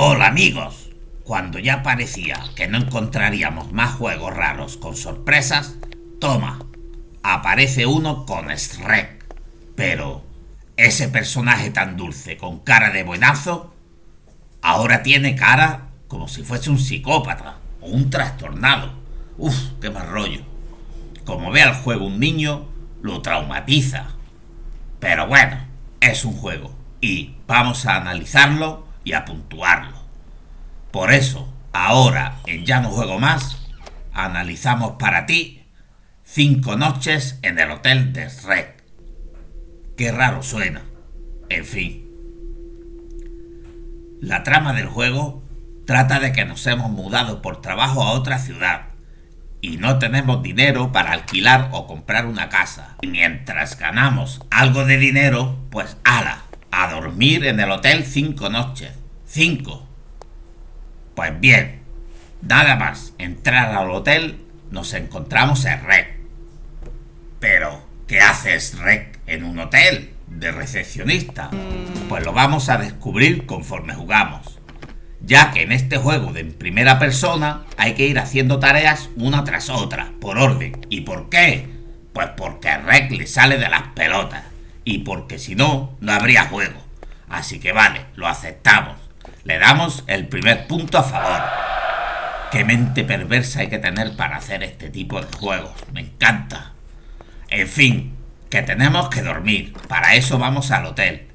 Hola amigos. Cuando ya parecía que no encontraríamos más juegos raros con sorpresas, toma, aparece uno con Shrek. Pero, ese personaje tan dulce con cara de buenazo, ahora tiene cara como si fuese un psicópata o un trastornado. Uf, qué mal rollo. Como ve al juego un niño, lo traumatiza. Pero bueno, es un juego y vamos a analizarlo y a puntuarlo. Por eso, ahora en Ya no juego más, analizamos para ti cinco noches en el hotel de Shrek. Qué raro suena. En fin. La trama del juego trata de que nos hemos mudado por trabajo a otra ciudad y no tenemos dinero para alquilar o comprar una casa. Y mientras ganamos algo de dinero, pues ala, a dormir en el hotel cinco noches. Cinco. Pues bien, nada más entrar al hotel, nos encontramos en Rec. Pero, ¿qué haces Rec en un hotel de recepcionista? Pues lo vamos a descubrir conforme jugamos ya que en este juego de primera persona hay que ir haciendo tareas una tras otra, por orden. ¿Y por qué? Pues porque Rec le sale de las pelotas, y porque si no, no habría juego. Así que vale, lo aceptamos. Le damos el primer punto a favor. Qué mente perversa hay que tener para hacer este tipo de juegos. Me encanta. En fin, que tenemos que dormir. Para eso vamos al hotel.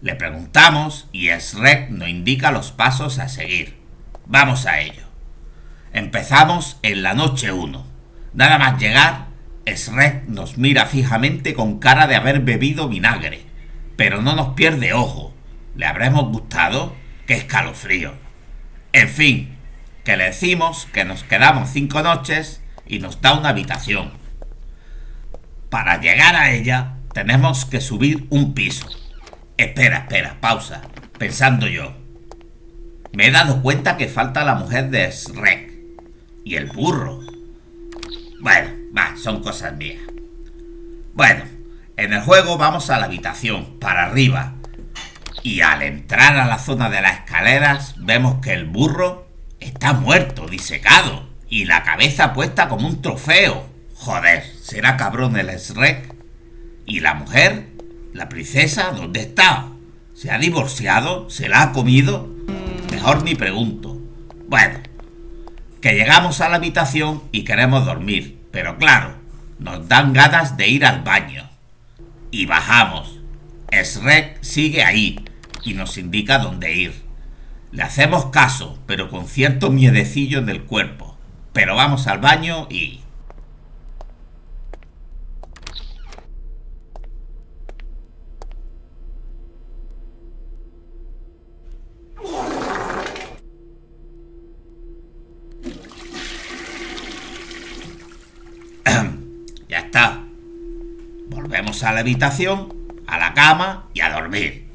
Le preguntamos y Shrek nos indica los pasos a seguir. Vamos a ello. Empezamos en la noche 1. Nada más llegar, Shrek nos mira fijamente con cara de haber bebido vinagre, pero no nos pierde ojo. ¿Le habremos gustado? ¡Qué escalofrío! En fin, que le decimos que nos quedamos cinco noches y nos da una habitación. Para llegar a ella tenemos que subir un piso Espera, espera, pausa. Pensando yo. Me he dado cuenta que falta la mujer de Shrek. Y el burro. Bueno, son cosas mías. Bueno, en el juego vamos a la habitación, para arriba. Y al entrar a la zona de las escaleras, vemos que el burro está muerto, disecado. Y la cabeza puesta como un trofeo. Joder, ¿será cabrón el Shrek? ¿Y la mujer? ¿La princesa dónde está? ¿Se ha divorciado? ¿Se la ha comido? Mejor ni pregunto. Bueno, que llegamos a la habitación y queremos dormir, pero claro, nos dan ganas de ir al baño. Y bajamos. Shrek sigue ahí y nos indica dónde ir. Le hacemos caso, pero con cierto miedecillo en el cuerpo. Pero vamos al baño y... a la habitación, a la cama y a dormir.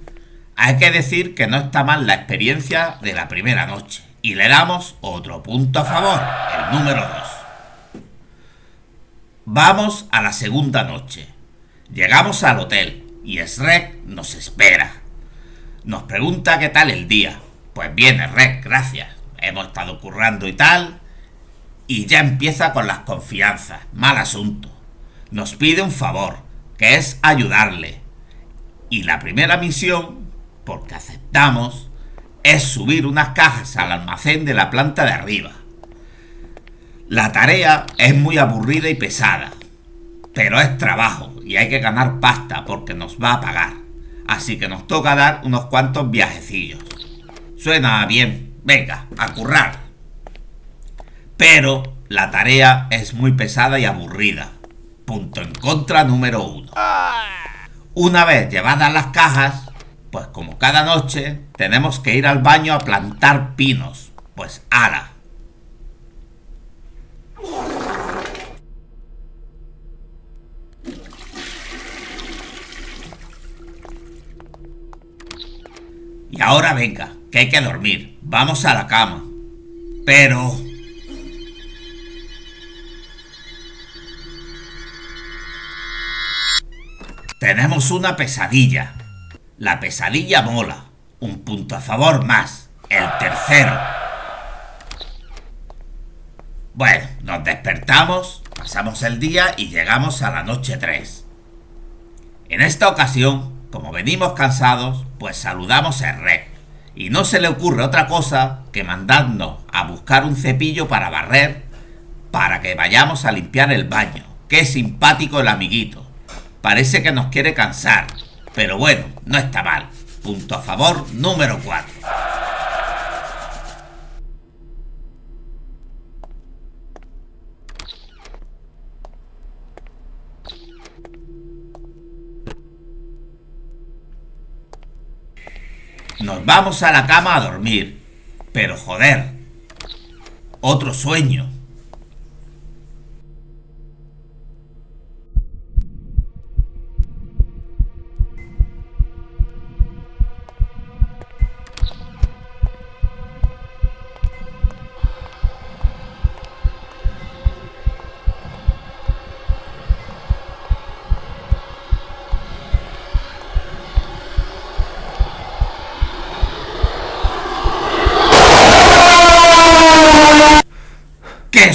Hay que decir que no está mal la experiencia de la primera noche. Y le damos otro punto a favor, el número 2. Vamos a la segunda noche. Llegamos al hotel y Shrek nos espera. Nos pregunta qué tal el día. Pues bien, Shrek, gracias. Hemos estado currando y tal. Y ya empieza con las confianzas. Mal asunto. Nos pide un favor que es ayudarle. Y la primera misión, porque aceptamos, es subir unas cajas al almacén de la planta de arriba. La tarea es muy aburrida y pesada, pero es trabajo y hay que ganar pasta porque nos va a pagar. Así que nos toca dar unos cuantos viajecillos. Suena bien, venga, a currar. Pero la tarea es muy pesada y aburrida Punto en contra número uno. Una vez llevadas las cajas, pues como cada noche, tenemos que ir al baño a plantar pinos. Pues ala. Y ahora venga, que hay que dormir. Vamos a la cama. Pero Tenemos una pesadilla. La pesadilla mola. Un punto a favor más. el tercero. Bueno, nos despertamos, pasamos el día y llegamos a la noche 3. En esta ocasión, como venimos cansados, pues saludamos a Rec. Y no se le ocurre otra cosa que mandarnos a buscar un cepillo para barrer para que vayamos a limpiar el baño. Qué simpático el amiguito. Parece que nos quiere cansar. Pero bueno, no está mal. Punto a favor número 4. Nos vamos a la cama a dormir. Pero joder. Otro sueño.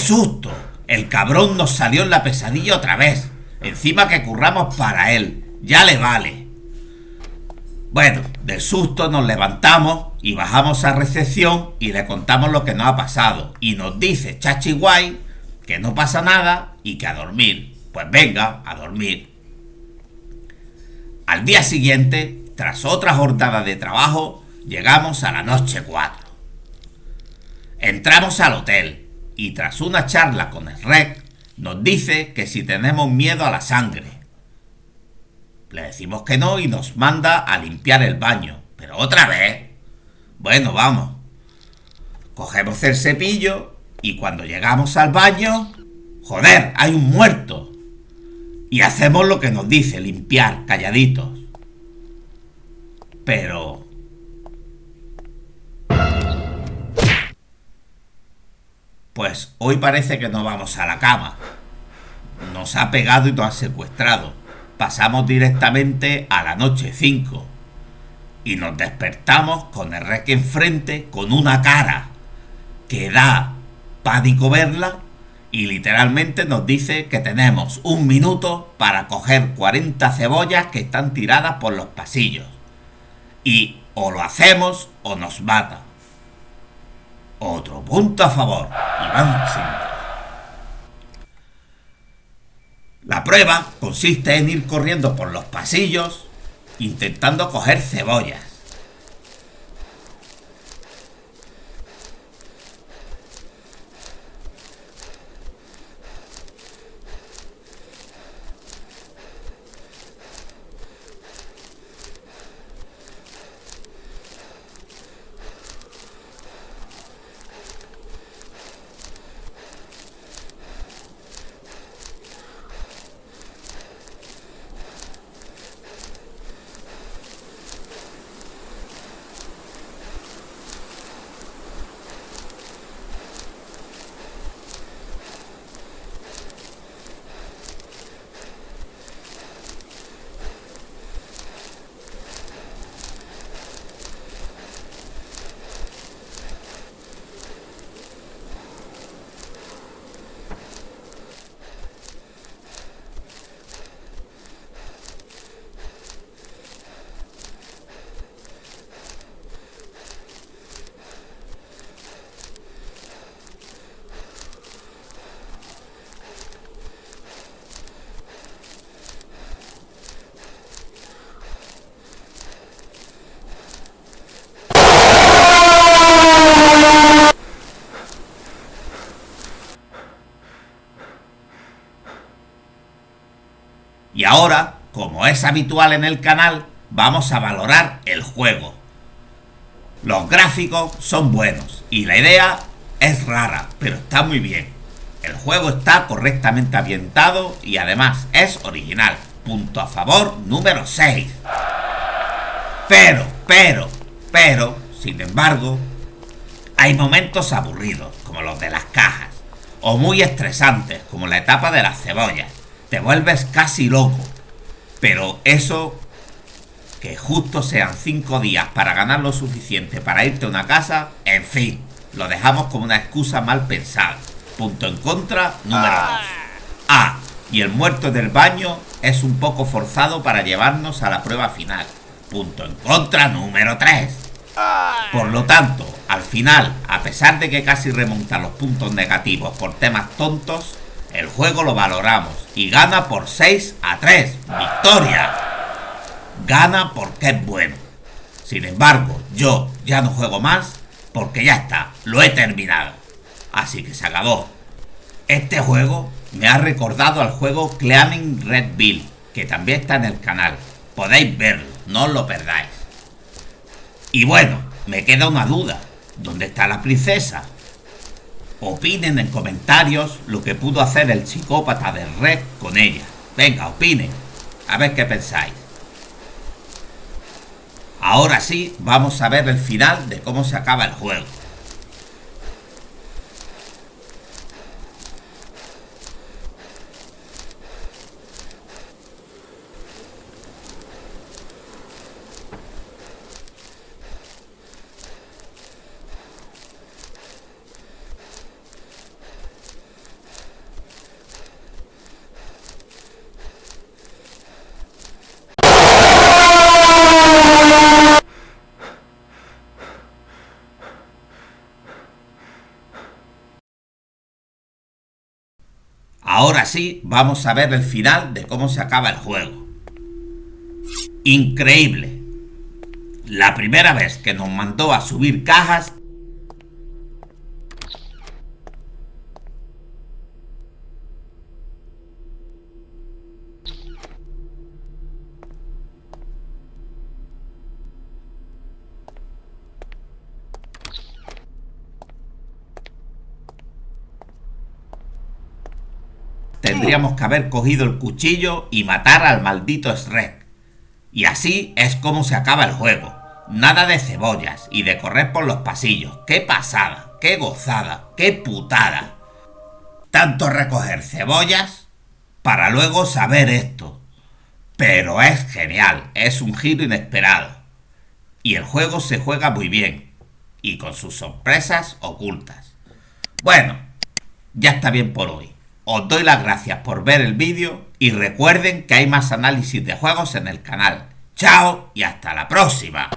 Susto! El cabrón nos salió en la pesadilla otra vez. Encima que curramos para él. Ya le vale. Bueno, del susto nos levantamos y bajamos a recepción y le contamos lo que nos ha pasado. Y nos dice Chachi Guay que no pasa nada y que a dormir. Pues venga, a dormir. Al día siguiente, tras otra jornada de trabajo, llegamos a la noche 4. Entramos al hotel y tras una charla con el REC nos dice que si tenemos miedo a la sangre. Le decimos que no y nos manda a limpiar el baño. Pero otra vez. Bueno, vamos. Cogemos el cepillo y cuando llegamos al baño... Joder, hay un muerto. Y hacemos lo que nos dice, limpiar, calladitos. Pero Pues hoy parece que no vamos a la cama. Nos ha pegado y nos ha secuestrado. Pasamos directamente a la noche 5. Y nos despertamos con el rec enfrente con una cara que da pánico verla y literalmente nos dice que tenemos un minuto para coger 40 cebollas que están tiradas por los pasillos. Y o lo hacemos o nos mata. Otro punto a favor. Iván La prueba consiste en ir corriendo por los pasillos intentando coger cebollas. Y ahora, como es habitual en el canal, vamos a valorar el juego. Los gráficos son buenos y la idea es rara, pero está muy bien. El juego está correctamente ambientado y además es original. Punto a favor número 6. Pero, pero, pero, sin embargo, hay momentos aburridos, como los de las cajas, o muy estresantes, como la etapa de las cebollas te vuelves casi loco. Pero eso que justo sean 5 días para ganar lo suficiente para irte a una casa, en fin, lo dejamos como una excusa mal pensada. Punto en contra número 2. Ah, y el muerto del baño es un poco forzado para llevarnos a la prueba final. Punto en contra número 3. Por lo tanto, al final, a pesar de que casi remonta los puntos negativos por temas tontos, el juego lo valoramos y gana por 6 a 3. ¡Victoria! Gana porque es bueno. Sin embargo, yo ya no juego más porque ya está, lo he terminado. Así que se acabó. Este juego me ha recordado al juego Cleaning Red Bill, que también está en el canal. Podéis verlo, no os lo perdáis. Y bueno, me queda una duda. ¿Dónde está la princesa? Opinen en comentarios lo que pudo hacer el psicópata de Red con ella. Venga, opinen. A ver qué pensáis. Ahora sí, vamos a ver el final de cómo se acaba el juego. Ahora sí, vamos a ver el final de cómo se acaba el juego. Increíble. La primera vez que nos mandó a subir cajas tendríamos que haber cogido el cuchillo y matar al maldito Shrek. Y así es como se acaba el juego. Nada de cebollas y de correr por los pasillos. ¡Qué pasada! ¡Qué gozada! ¡Qué putada! Tanto recoger cebollas para luego saber esto. Pero es genial, es un giro inesperado. Y el juego se juega muy bien. Y con sus sorpresas ocultas. Bueno, ya está bien por hoy. Os doy las gracias por ver el vídeo y recuerden que hay más análisis de juegos en el canal. Chao y hasta la próxima.